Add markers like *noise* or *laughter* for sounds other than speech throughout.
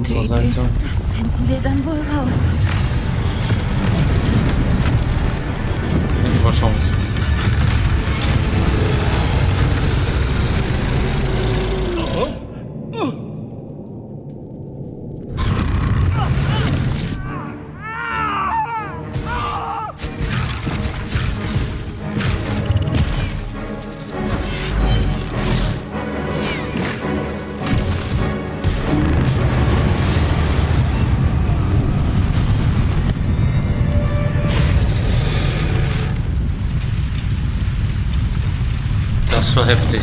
Unserer Seite. Das finden wir dann wohl raus. Unsere Chancen. Das war heftig.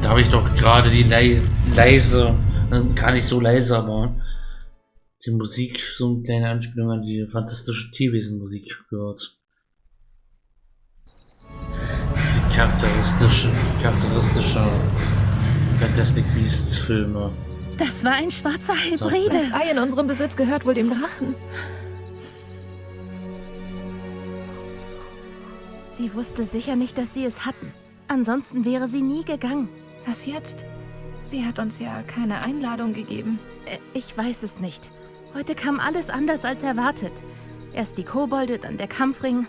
Da habe ich doch gerade die lei leise, äh, gar nicht so leise, aber die Musik, so eine kleine Anspielung an die fantastische Tierwesen-Musik gehört. Die charakteristische, charakteristische Fantastic Beasts Filme. Das war ein schwarzer Hybride. Das Ei in unserem Besitz gehört wohl dem Drachen. Sie wusste sicher nicht, dass sie es hatten. Ansonsten wäre sie nie gegangen. Was jetzt? Sie hat uns ja keine Einladung gegeben. Äh, Ich weiß es nicht. Heute kam alles anders als erwartet. Erst die Kobolde, dann der Kampfring.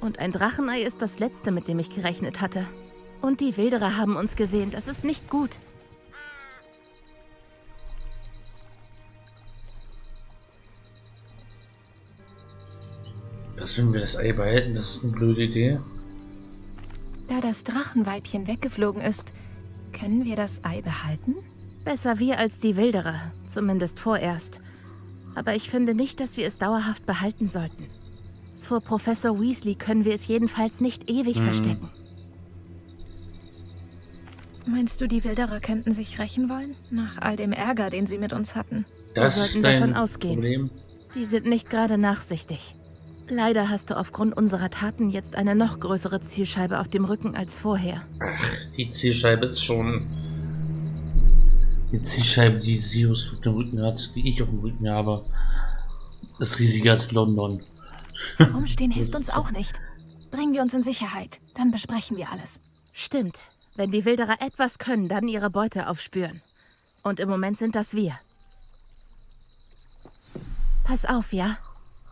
Und ein Drachenei ist das letzte, mit dem ich gerechnet hatte. Und die Wilderer haben uns gesehen. Das ist nicht gut. Was, wenn wir das Ei behalten? Das ist eine blöde Idee. Da das Drachenweibchen weggeflogen ist, können wir das Ei behalten? Besser wir als die Wilderer. Zumindest vorerst. Aber ich finde nicht, dass wir es dauerhaft behalten sollten. Vor Professor Weasley können wir es jedenfalls nicht ewig Hm. verstecken. Meinst du, die Wilderer könnten sich rächen wollen? Nach all dem Ärger, den sie mit uns hatten. Das sollten ist dein davon ausgehen. Problem. Die sind nicht gerade nachsichtig. Leider hast du aufgrund unserer Taten jetzt eine noch größere Zielscheibe auf dem Rücken als vorher. Ach, die Zielscheibe ist schon. Die Zielscheibe, die Sirius auf dem Rücken hat, die ich auf dem Rücken habe, *laughs* ist riesiger als London. Rumstehen hilft uns auch nicht. Bringen wir uns in Sicherheit. Dann besprechen wir alles. Stimmt. Wenn die Wilderer etwas können, dann ihre Beute aufspüren. Und im Moment sind das wir. Pass auf, ja?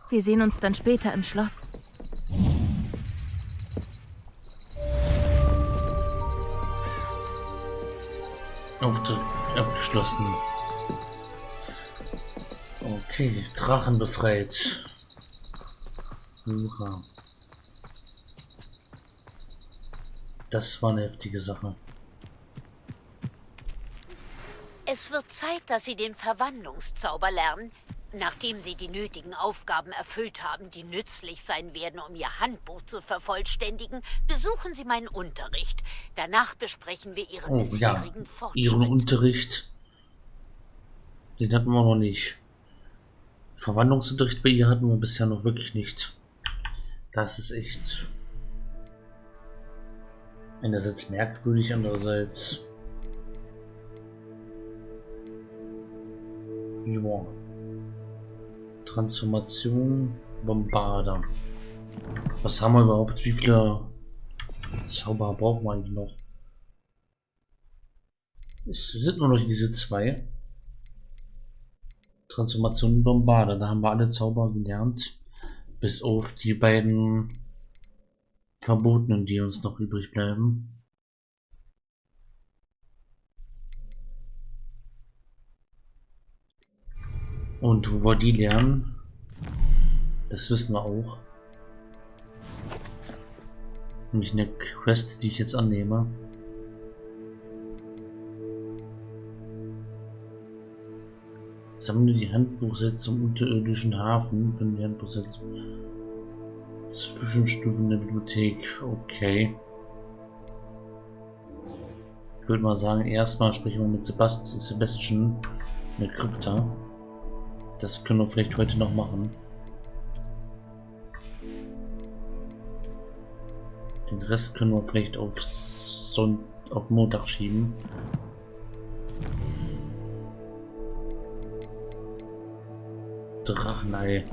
Wir sehen uns dann später im Schloss. Aufdruck abgeschlossen. Okay, Drachen befreit. Hurra. Das war eine heftige Sache. Es wird Zeit, dass Sie den Verwandlungszauber lernen. Nachdem Sie die nötigen Aufgaben erfüllt haben, die nützlich sein werden, um Ihr Handbuch zu vervollständigen, besuchen Sie meinen Unterricht. Danach besprechen wir Ihren Oh ja, bisherigen Fortschritt. ihren Unterricht. Den hatten wir noch nicht. Verwandlungsunterricht bei ihr hatten wir bisher noch wirklich nicht. Das ist echt einerseits merkwürdig, andererseits ja. Transformation Bombarder. Was haben wir überhaupt? Wie viele Zauber brauchen wir eigentlich noch? Es sind nur noch diese zwei. Transformation Bombarder. Da haben wir alle Zauber gelernt. Bis auf die beiden Verbotenen, die uns noch übrig bleiben. Und wo wir die lernen, das wissen wir auch. Nämlich eine Quest, die ich jetzt annehme. Sammle die Handbuchsätze im unterirdischen Hafen. Finde die Handbuchsätze. Zwischenstufen der Bibliothek. Okay. Ich würde mal sagen, erstmal sprechen wir mit Sebast Sebastian in der Krypta. Das können wir vielleicht heute noch machen. Den Rest können wir vielleicht auf, Son auf Montag schieben. Drachenei.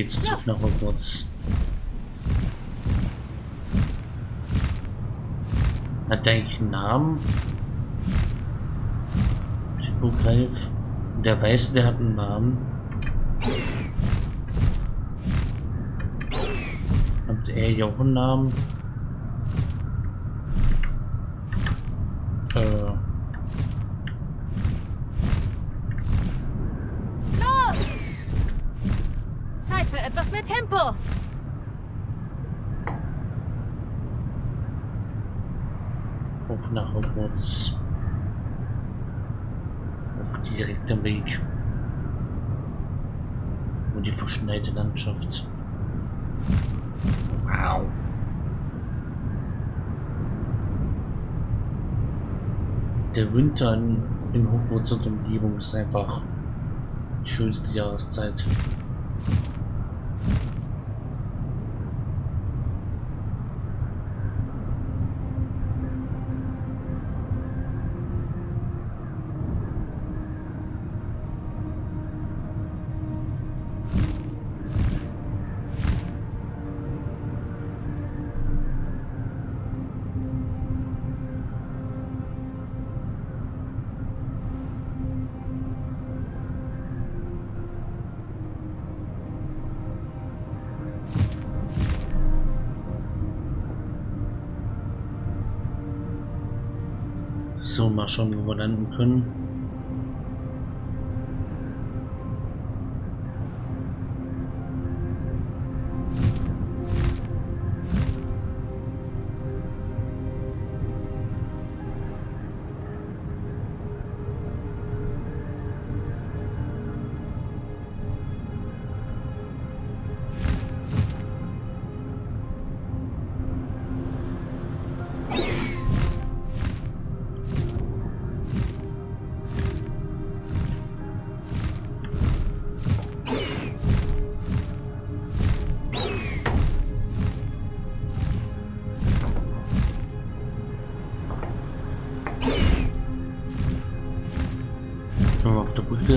Geht's zurück nach Hogwarts. Hat der eigentlich einen Namen? Hippogreif. Der Weiße, der hat einen Namen. Hat er ja auch einen Namen? Äh. Los! Zeit für etwas mehr Tempo. Auf nach Hogwarts. Auf direktem Weg. Und die verschneite Landschaft. Wow. Der Winter in, Hogwarts und Umgebung ist einfach die schönste Jahreszeit. Landen können. Können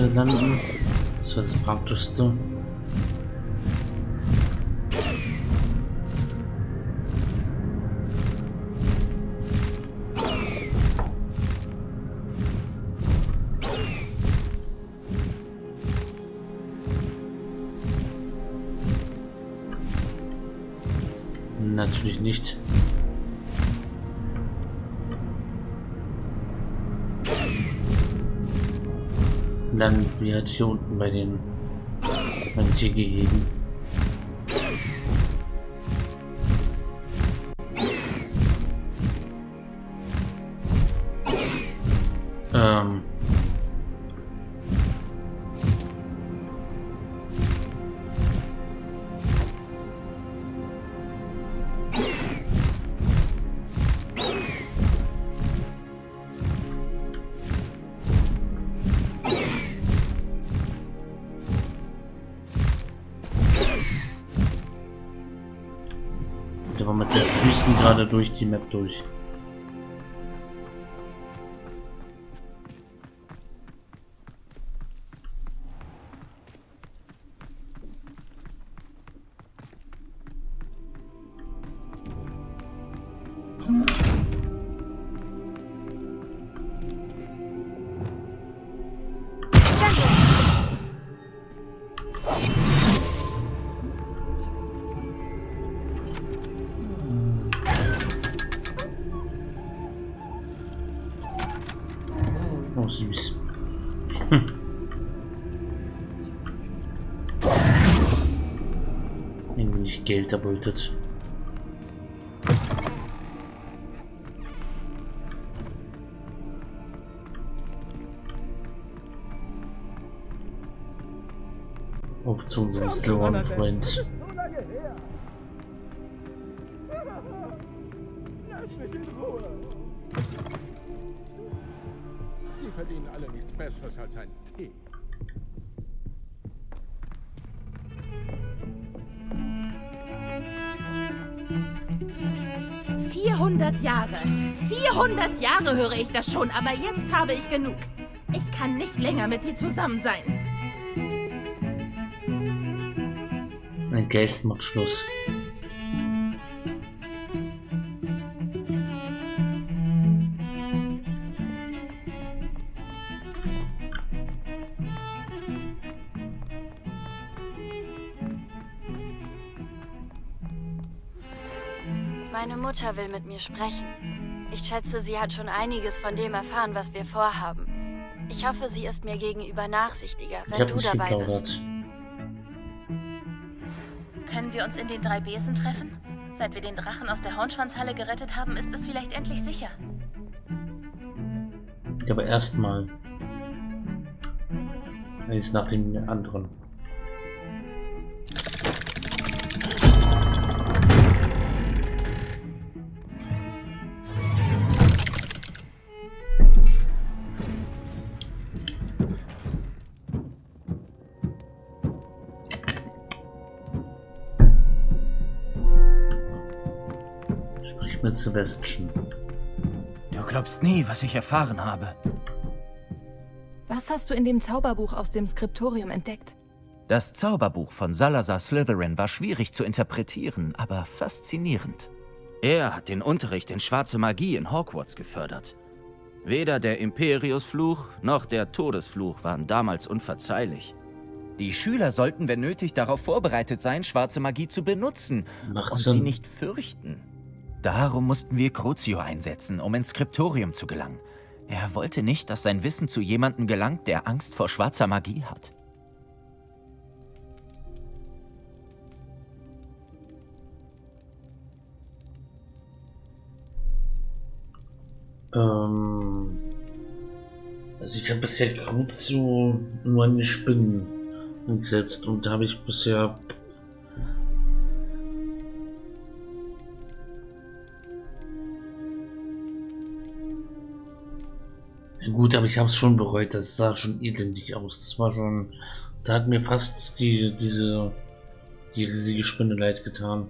landen? Das wäre das Praktischste. Jetzt bei den, Tiergehegen. Ähm. Gerade durch die Map durch. Wenig Geld erbeutet. Auf zu unserem in Ruhe. Sie verdienen alle nichts Besseres als ein Tee. 400 Jahre höre ich das schon, aber jetzt habe ich genug. Ich kann nicht länger mit dir zusammen sein. Ein Geist macht Schluss. Meine Mutter will mit mir sprechen. Ich schätze, sie hat schon einiges von dem erfahren, was wir vorhaben. Ich hoffe, sie ist mir gegenüber nachsichtiger, Ich wenn du nicht dabei geplaudert. bist. Können wir uns in den drei Besen treffen? Seit wir den Drachen aus der Hornschwanzhalle gerettet haben, ist es vielleicht endlich sicher. Aber erstmal. Eins nach dem anderen. Sebastian. Du glaubst nie, was ich erfahren habe. Was hast du in dem Zauberbuch aus dem Skriptorium entdeckt? Das Zauberbuch von Salazar Slytherin war schwierig zu interpretieren, aber faszinierend. Er hat den Unterricht in schwarze Magie in Hogwarts gefördert. Weder der Imperiusfluch noch der Todesfluch waren damals unverzeihlich. Die Schüler sollten, wenn nötig, darauf vorbereitet sein, schwarze Magie zu benutzen Macht und Sinn. sie nicht fürchten. Darum mussten wir Crucio einsetzen, um ins Skriptorium zu gelangen. Er wollte nicht, dass sein Wissen zu jemandem gelangt, der Angst vor schwarzer Magie hat. Ähm, also ich habe bisher Crucio nur an die Spinnen gesetzt und da habe ich bisher gut, aber ich habe es schon bereut. Das sah schon elendig aus. Das war schon, da hat mir fast die diese die riesige Spinne leid getan.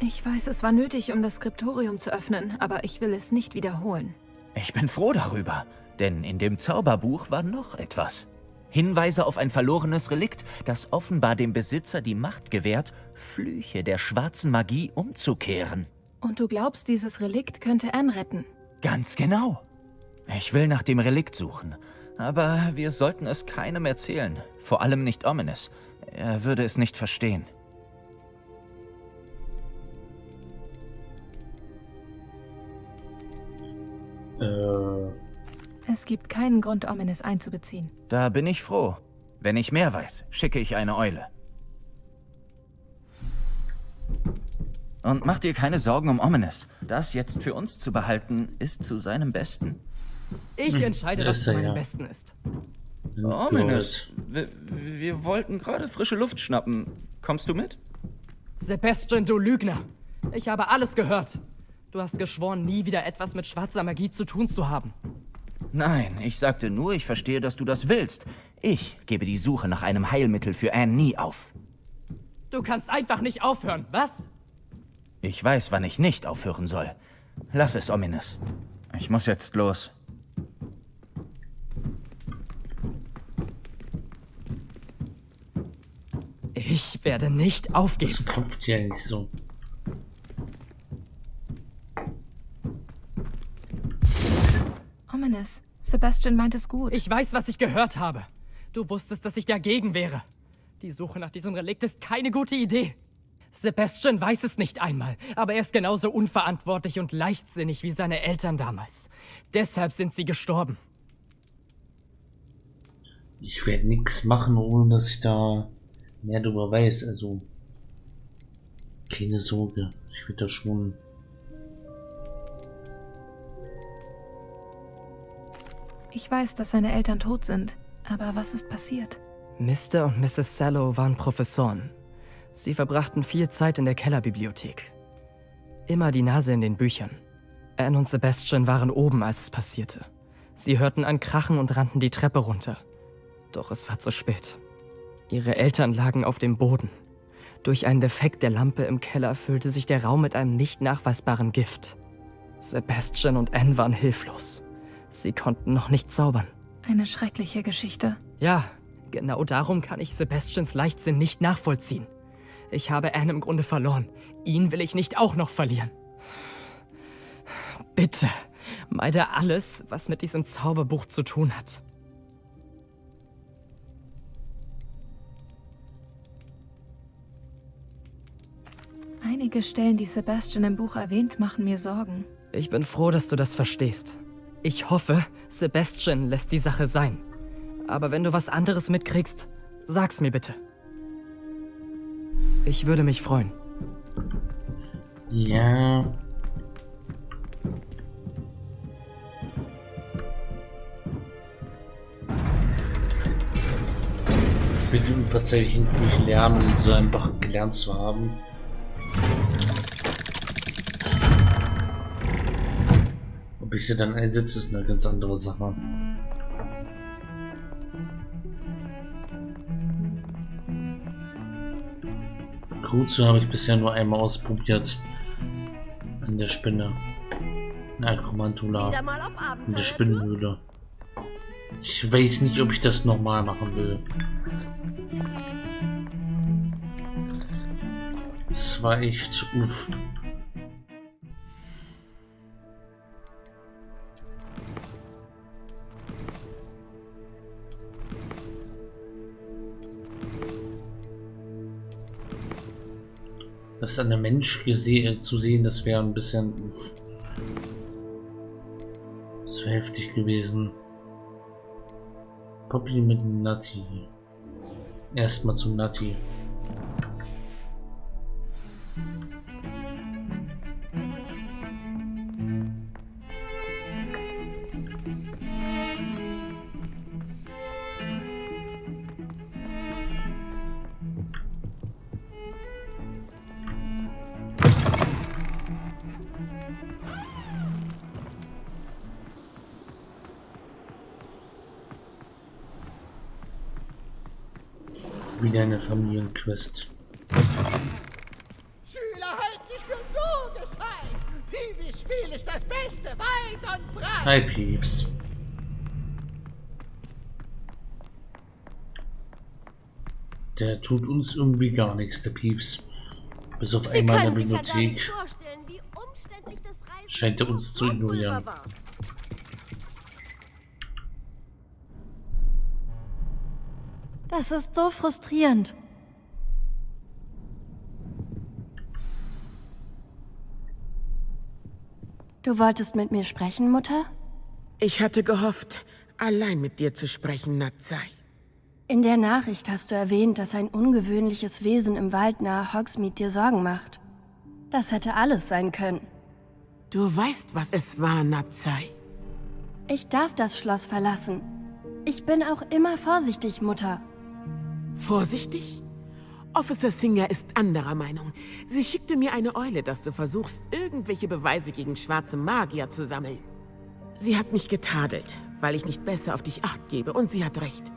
Ich weiß, es war nötig, um das Skriptorium zu öffnen, aber ich will es nicht wiederholen. Ich bin froh darüber, denn in dem Zauberbuch war noch etwas. Hinweise auf ein verlorenes Relikt, das offenbar dem Besitzer die Macht gewährt, Flüche der schwarzen Magie umzukehren. Und du glaubst, dieses Relikt könnte Anne retten? Ganz genau. Ich will nach dem Relikt suchen, aber wir sollten es keinem erzählen, vor allem nicht Ominous. Er würde es nicht verstehen. Äh, Es gibt keinen Grund, Ominous einzubeziehen. Da bin ich froh. Wenn ich mehr weiß, schicke ich eine Eule. Und mach dir keine Sorgen um Ominous. Das jetzt für uns zu behalten, ist zu seinem Besten. Ich entscheide, das was zu meinem ja. Besten ist. Ominous, wir, wir wollten gerade frische Luft schnappen. Kommst du mit? Sebastian, du Lügner. Ich habe alles gehört. Du hast geschworen, nie wieder etwas mit schwarzer Magie zu tun zu haben. Nein, ich sagte nur, ich verstehe, dass du das willst. Ich gebe die Suche nach einem Heilmittel für Anne nie auf. Du kannst einfach nicht aufhören, was? Ich weiß, wann ich nicht aufhören soll. Lass es, Ominous. Ich muss jetzt los. Ich werde nicht aufgeben. das klopft ja nicht so. Ominous, Sebastian meint es gut. Ich weiß, was ich gehört habe. Du wusstest, dass ich dagegen wäre. Die Suche nach diesem Relikt ist keine gute Idee. Sebastian weiß es nicht einmal, aber er ist genauso unverantwortlich und leichtsinnig wie seine Eltern damals. Deshalb sind sie gestorben. Ich werde nichts machen, ohne dass ich da mehr darüber weiß. Also keine Sorge, ich werde da schon. Ich weiß, dass seine Eltern tot sind. Aber was ist passiert? Mr. und Mrs. Sallow waren Professoren. Sie verbrachten viel Zeit in der Kellerbibliothek. Immer die Nase in den Büchern. Anne und Sebastian waren oben, als es passierte. Sie hörten ein Krachen und rannten die Treppe runter. Doch es war zu spät. Ihre Eltern lagen auf dem Boden. Durch einen Defekt der Lampe im Keller füllte sich der Raum mit einem nicht nachweisbaren Gift. Sebastian und Anne waren hilflos. Sie konnten noch nicht zaubern. Eine schreckliche Geschichte. Ja, genau darum kann ich Sebastians Leichtsinn nicht nachvollziehen. Ich habe Anne im Grunde verloren. Ihn will ich nicht auch noch verlieren. Bitte, meide alles, was mit diesem Zauberbuch zu tun hat. Einige Stellen, die Sebastian im Buch erwähnt, machen mir Sorgen. Ich bin froh, dass du das verstehst. Ich hoffe, Sebastian lässt die Sache sein. Aber wenn du was anderes mitkriegst, sag's mir bitte. Ich würde mich freuen. Ja. Ich will die unverzeihlichen Flüche lernen, um sie einfach gelernt zu haben. Ob ich sie dann einsetze, ist eine ganz andere Sache. Kruze habe ich bisher nur einmal ausprobiert. An der Spinne. In Akromantula. In der Spinnenhöhle. Ich weiß nicht, ob ich das nochmal machen will. Das war echt uff. Das an der Mensch gesehen zu sehen, das wäre ein bisschen uff. Das wäre heftig gewesen. Poppy mit Nati. Erstmal zum Nati. Wieder eine Familienquest. Schüler, hält sich für so gescheit. Piwis Spiel ist das Beste, weit und breit. Hi Pieps. Der tut uns irgendwie gar nichts, der Pieps. Bis auf einmal in der Bibliothek scheint er uns zu ignorieren. Das ist so frustrierend. Du wolltest mit mir sprechen, Mutter? Ich hatte gehofft, allein mit dir zu sprechen, Natsai. In der Nachricht hast du erwähnt, dass ein ungewöhnliches Wesen im Wald nahe Hogsmeade dir Sorgen macht. Das hätte alles sein können. Du weißt, was es war, Natsai. Ich darf das Schloss verlassen. Ich bin auch immer vorsichtig, Mutter. Vorsichtig? Officer Singer ist anderer Meinung. Sie schickte mir eine Eule, dass du versuchst, irgendwelche Beweise gegen schwarze Magier zu sammeln. Sie hat mich getadelt, weil ich nicht besser auf dich acht gebe, und sie hat recht.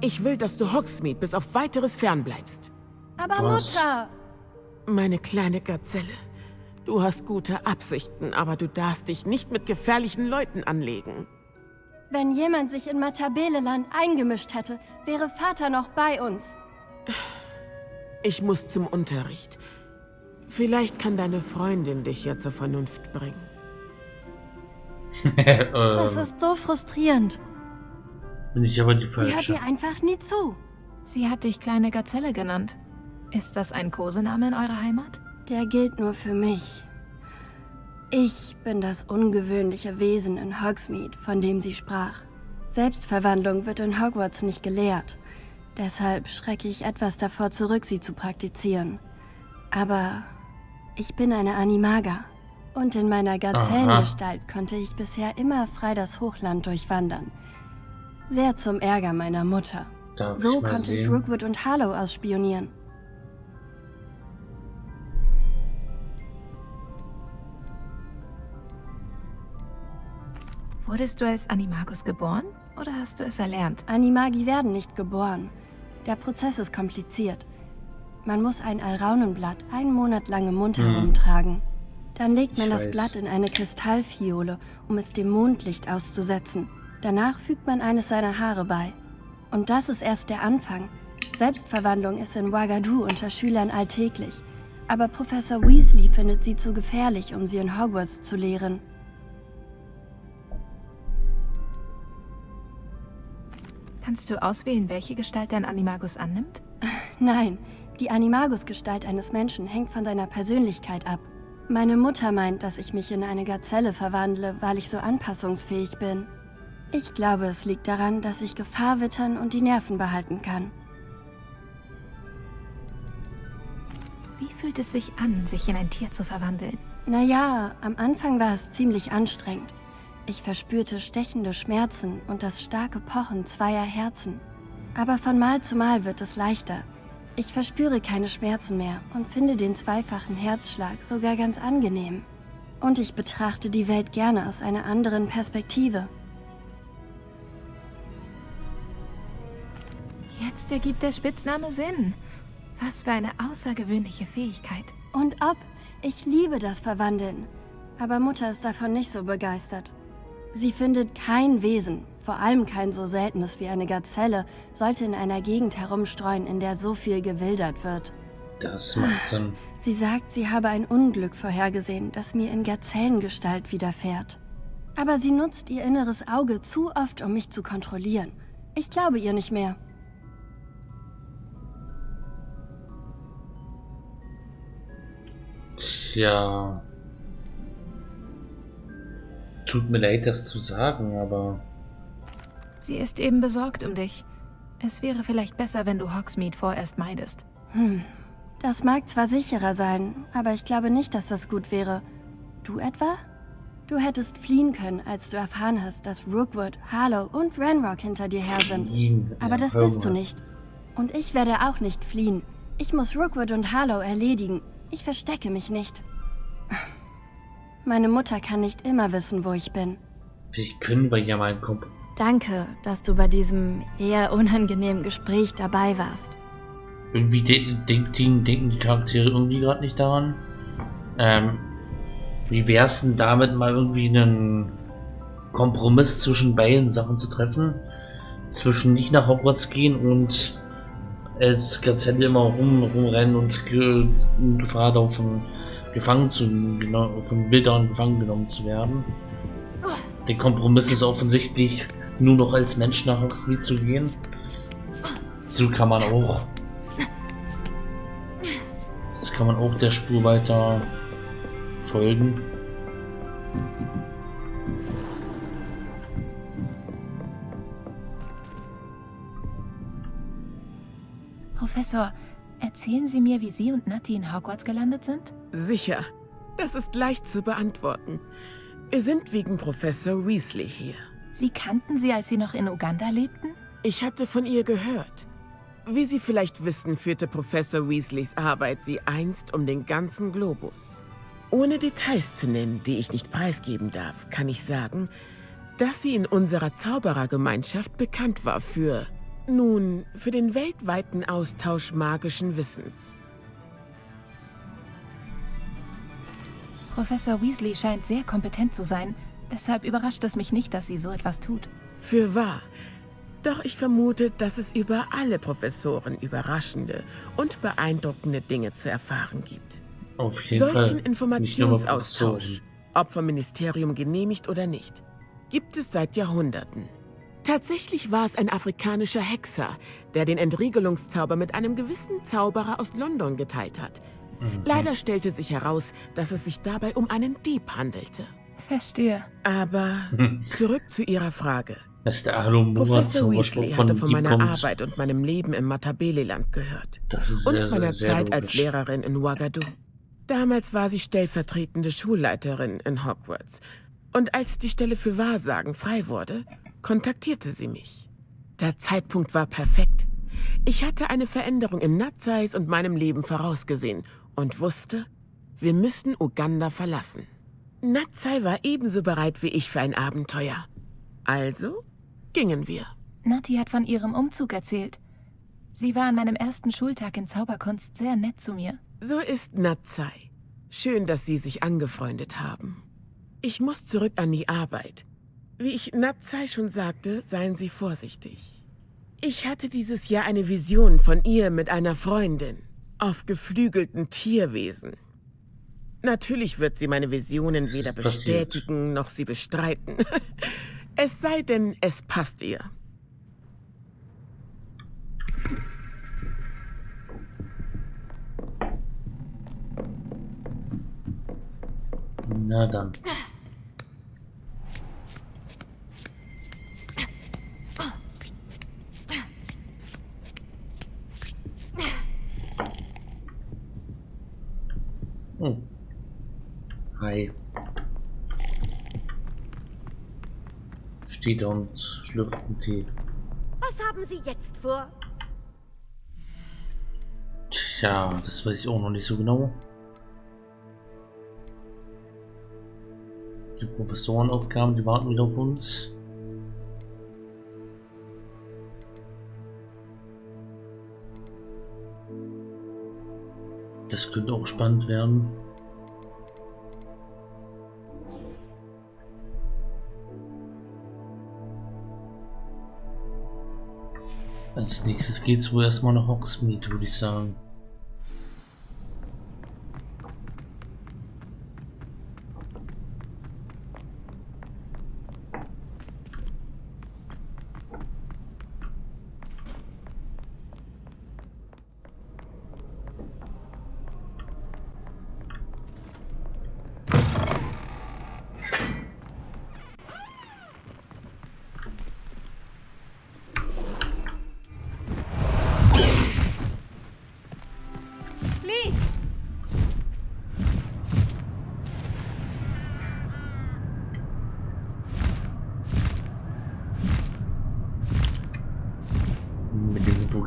Ich will, dass du Hogsmeade bis auf weiteres fernbleibst. Aber Was? Mutter! Meine kleine Gazelle, du hast gute Absichten, aber du darfst dich nicht mit gefährlichen Leuten anlegen. Wenn jemand sich in Matabeleland eingemischt hätte, wäre Vater noch bei uns. Ich muss zum Unterricht. Vielleicht kann deine Freundin dich ja zur Vernunft bringen. *laughs* Das ist so frustrierend. bin ich aber die Sie hört mir einfach nie zu. Sie hat dich kleine Gazelle genannt. Ist das ein Kosename in eurer Heimat? Der gilt nur für mich. Ich bin das ungewöhnliche Wesen in Hogsmeade, von dem sie sprach. Selbstverwandlung wird in Hogwarts nicht gelehrt. Deshalb schrecke ich etwas davor zurück, sie zu praktizieren. Aber ich bin eine Animaga. Und in meiner Gazellengestalt konnte ich bisher immer frei das Hochland durchwandern. Sehr zum Ärger meiner Mutter. Darf So ich konnte ich sehen? Rookwood und Harlow ausspionieren. Wurdest du als Animagus geboren oder hast du es erlernt? Animagi werden nicht geboren. Der Prozess ist kompliziert. Man muss ein Alraunenblatt einen Monat lang im Mund herumtragen. Dann legt man Ich das weiß. Blatt in eine Kristallfiole, um es dem Mondlicht auszusetzen. Danach fügt man eines seiner Haare bei. Und das ist erst der Anfang. Selbstverwandlung ist in Ouagadougou unter Schülern alltäglich. Aber Professor Weasley findet sie zu gefährlich, um sie in Hogwarts zu lehren. Kannst du auswählen, welche Gestalt dein Animagus annimmt? *laughs* Nein, die Animagus-Gestalt eines Menschen hängt von seiner Persönlichkeit ab. Meine Mutter meint, dass ich mich in eine Gazelle verwandle, weil ich so anpassungsfähig bin. Ich glaube, es liegt daran, dass ich Gefahr wittern und die Nerven behalten kann. Wie fühlt es sich an, sich in ein Tier zu verwandeln? Naja, am Anfang war es ziemlich anstrengend. Ich verspürte stechende Schmerzen und das starke Pochen zweier Herzen. Aber von Mal zu Mal wird es leichter. Ich verspüre keine Schmerzen mehr und finde den zweifachen Herzschlag sogar ganz angenehm. Und ich betrachte die Welt gerne aus einer anderen Perspektive. Jetzt ergibt der Spitzname Sinn. Was für eine außergewöhnliche Fähigkeit. Und ob, ich liebe das Verwandeln. Aber Mutter ist davon nicht so begeistert. Sie findet kein Wesen, vor allem kein so seltenes wie eine Gazelle, sollte in einer Gegend herumstreuen, in der so viel gewildert wird. Das macht Sinn. Sie sagt, sie habe ein Unglück vorhergesehen, das mir in Gazellengestalt widerfährt. Aber sie nutzt ihr inneres Auge zu oft, um mich zu kontrollieren. Ich glaube ihr nicht mehr. Tja. Tut mir leid, das zu sagen, aber Sie ist eben besorgt um dich. Es wäre vielleicht besser, wenn du Hogsmeade vorerst meidest. Hm. Das mag zwar sicherer sein, aber ich glaube nicht, dass das gut wäre. Du etwa? Du hättest fliehen können, als du erfahren hast, dass Rookwood, Harlow und Ranrock hinter dir her sind. Fliehen, Aber ja, das bist du nicht. Und ich werde auch nicht fliehen. Ich muss Rookwood und Harlow erledigen. Ich verstecke mich nicht. Meine Mutter kann nicht immer wissen, wo ich bin. vielleicht können wir ja mal einen Komp Danke, dass du bei diesem eher unangenehmen Gespräch dabei warst. Irgendwie de denken, denken die Charaktere irgendwie gerade nicht daran. Ähm, wie wär's denn damit mal irgendwie einen Kompromiss zwischen beiden Sachen zu treffen? Zwischen nicht nach Hogwarts gehen und als Gazelle immer rum, rumrennen und Gefahr laufen, gefangen zu, genau, von Wildern gefangen genommen zu werden. Der Kompromiss ist offensichtlich nur noch als Mensch nach Hogsmeade zu gehen. So kann man auch das kann man auch der Spur weiter folgen. Professor, erzählen Sie mir, wie Sie und Natti in Hogwarts gelandet sind? Sicher. Das ist leicht zu beantworten. Wir sind wegen Professor Weasley hier. Sie kannten sie, als Sie noch in Uganda lebten? Ich hatte von ihr gehört. Wie Sie vielleicht wissen, führte Professor Weasleys Arbeit sie einst um den ganzen Globus. Ohne Details zu nennen, die ich nicht preisgeben darf, kann ich sagen, dass sie in unserer Zauberergemeinschaft bekannt war für, nun, für den weltweiten Austausch magischen Wissens. Professor Weasley scheint sehr kompetent zu sein. Deshalb überrascht es mich nicht, dass sie so etwas tut. Für wahr. Doch ich vermute, dass es über alle Professoren überraschende und beeindruckende Dinge zu erfahren gibt. Auf jeden Solchen Fall. Informationsaustausch, ob vom Ministerium genehmigt oder nicht, gibt es seit Jahrhunderten. Tatsächlich war es ein afrikanischer Hexer, der den Entriegelungszauber mit einem gewissen Zauberer aus London geteilt hat. Mhm. Leider stellte sich heraus, dass es sich dabei um einen Dieb handelte. Verstehe. Aber Mhm. zurück zu Ihrer Frage. Dass der Alomura Professor Weasley hatte von meiner kommt. Arbeit und meinem Leben im Matabeleland gehört. Das ist Und sehr, meiner sehr Zeit als logisch. Lehrerin in Ouagadougou. Damals war sie stellvertretende Schulleiterin in Hogwarts. Und als die Stelle für Wahrsagen frei wurde, kontaktierte sie mich. Der Zeitpunkt war perfekt. Ich hatte eine Veränderung in Natzais und meinem Leben vorausgesehen und wusste, wir müssen Uganda verlassen. Natsai war ebenso bereit wie ich für ein Abenteuer. Also gingen wir. Nati hat von ihrem Umzug erzählt. Sie war an meinem ersten Schultag in Zauberkunst sehr nett zu mir. So ist Natsai. Schön, dass Sie sich angefreundet haben. Ich muss zurück an die Arbeit. Wie ich Natsai schon sagte, seien Sie vorsichtig. Ich hatte dieses Jahr eine Vision von ihr mit einer Freundin. Auf geflügelten Tierwesen. Natürlich wird sie meine Visionen weder bestätigen noch sie bestreiten. *laughs* es sei denn, es passt ihr. Na dann. *laughs* Hm. Hi. Steht da und schlürft einen Tee. Was haben Sie jetzt vor? Tja, das weiß ich auch noch nicht so genau. Die Professorenaufgaben, die warten wieder auf uns. Das könnte auch spannend werden. Als nächstes geht es wohl erstmal nach Hogsmeade, würde ich sagen.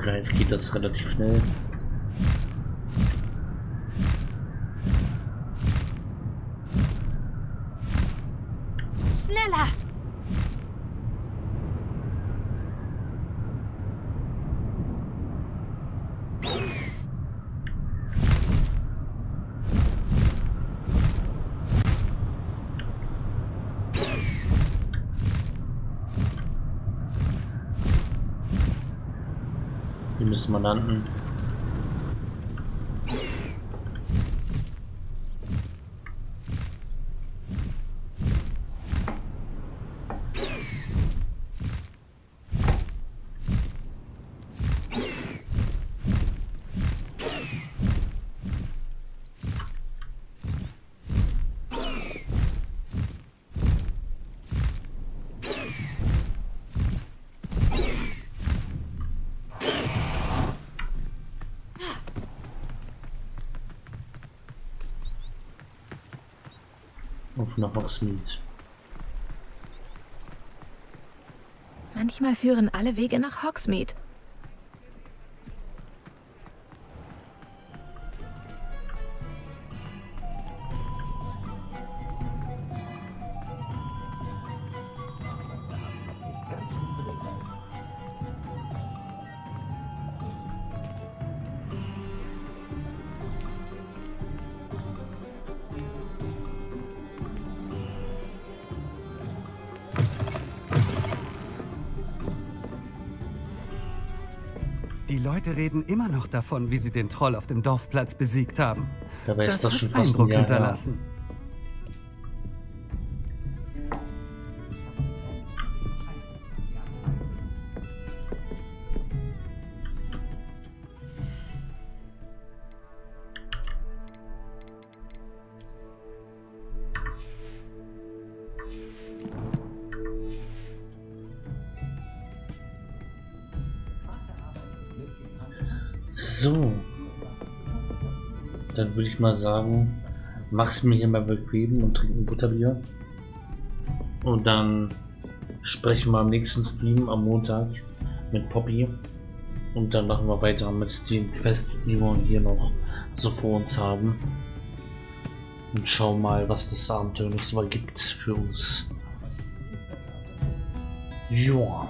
Hippogreif geht das relativ schnell. Die müssen Auf nach Hogsmeade. Manchmal führen alle Wege nach Hogsmeade. Leute reden immer noch davon, wie sie den Troll auf dem Dorfplatz besiegt haben. Dabei ist das hat schon fast ein Eindruck Jahr her. So. Dann würde ich mal sagen, mach's mir hier mal bequem und trink ein Butterbier. Und dann sprechen wir am nächsten Stream am Montag mit Poppy. Und dann machen wir weiter mit den Quests, die wir hier noch so vor uns haben. Und schauen mal, was das Abenteuer noch so ergibt für uns. Ja.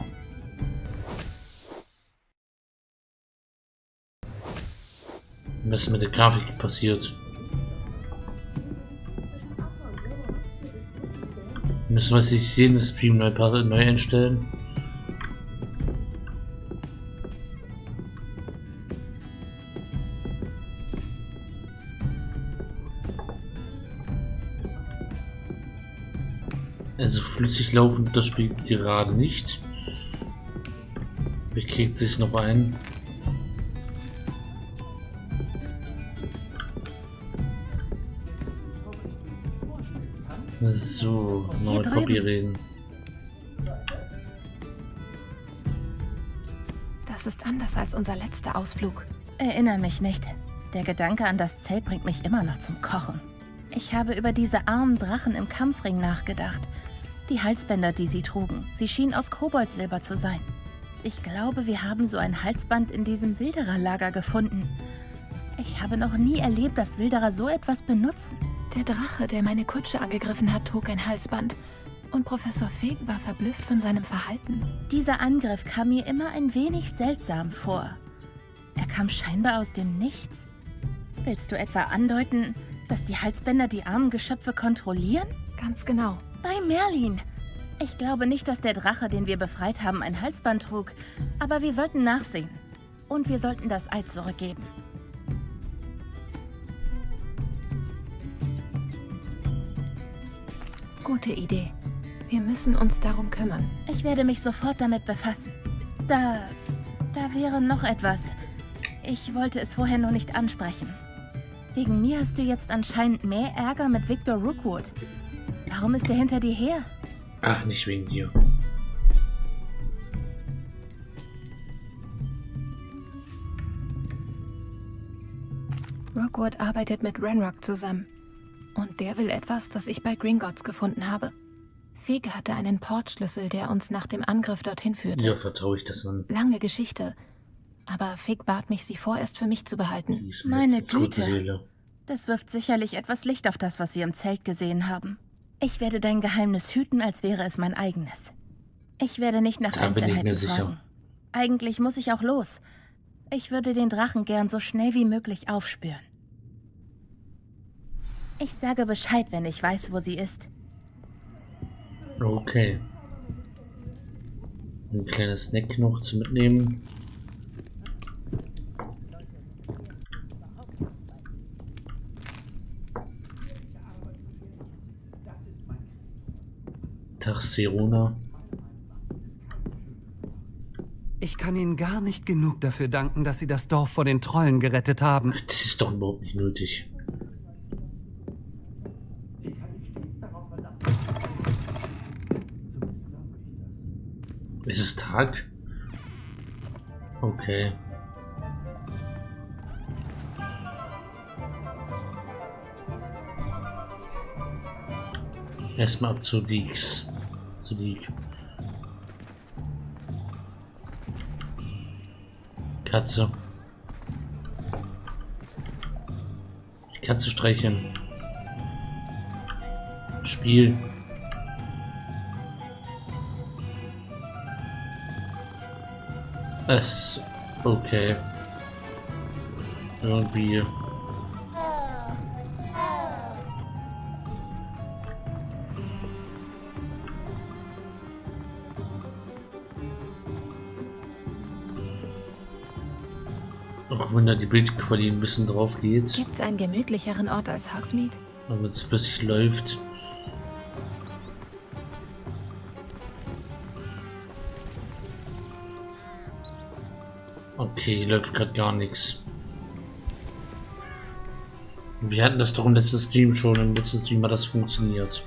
Was mit der Grafik passiert? Müssen wir sich sehen, das Stream neu, neu einstellen? Also flüssig laufen das Spiel gerade nicht. Wie kriegt sich noch ein? So, neue Copy reden. Das ist anders als unser letzter Ausflug. Erinnere mich nicht. Der Gedanke an das Zelt bringt mich immer noch zum Kochen. Ich habe über diese armen Drachen im Kampfring nachgedacht. Die Halsbänder, die sie trugen. Sie schienen aus Koboldsilber zu sein. Ich glaube, wir haben so ein Halsband in diesem Wildererlager gefunden. Ich habe noch nie erlebt, dass Wilderer so etwas benutzen. Der Drache, der meine Kutsche angegriffen hat, trug ein Halsband. Und Professor Fig war verblüfft von seinem Verhalten. Dieser Angriff kam mir immer ein wenig seltsam vor. Er kam scheinbar aus dem Nichts. Willst du etwa andeuten, dass die Halsbänder die armen Geschöpfe kontrollieren? Ganz genau. Bei Merlin. Ich glaube nicht, dass der Drache, den wir befreit haben, ein Halsband trug. Aber wir sollten nachsehen. Und wir sollten das Ei zurückgeben. Gute Idee. Wir müssen uns darum kümmern. Ich werde mich sofort damit befassen. Da... da wäre noch etwas. Ich wollte es vorher nur nicht ansprechen. Wegen mir hast du jetzt anscheinend mehr Ärger mit Victor Rookwood. Warum ist er hinter dir her? Ach, nicht wegen dir. Rookwood arbeitet mit Renrock zusammen. Und der will etwas, das ich bei Gringotts gefunden habe. Fege hatte einen Portschlüssel, der uns nach dem Angriff dorthin führte. Ja, vertraue ich das an. Lange Geschichte. Aber Fig bat mich, sie vorerst für mich zu behalten. Meine Güte. Das wirft sicherlich etwas Licht auf das, was wir im Zelt gesehen haben. Ich werde dein Geheimnis hüten, als wäre es mein eigenes. Ich werde nicht nach da Einzelheiten bin ich mir fragen. sicher. Eigentlich muss ich auch los. Ich würde den Drachen gern so schnell wie möglich aufspüren. Ich sage Bescheid, wenn ich weiß, wo sie ist. Okay. Ein kleines Snack noch zu mitnehmen. Tag, Serona. Ich kann Ihnen gar nicht genug dafür danken, dass Sie das Dorf vor den Trollen gerettet haben. Das ist doch überhaupt nicht nötig. Tag? Okay. Erstmal zu Deeks. Zu Deek. Katze. Die Katze streicheln. Spiel. Es. Okay. Irgendwie. Auch wenn da die Bildqualität ein bisschen drauf geht, Gibt's einen gemütlicheren Ort als Hogsmeade? damit es flüssig läuft. Okay, läuft gerade gar nichts. Wir hatten das doch im letzten Stream schon. Im letzten Stream hat das funktioniert.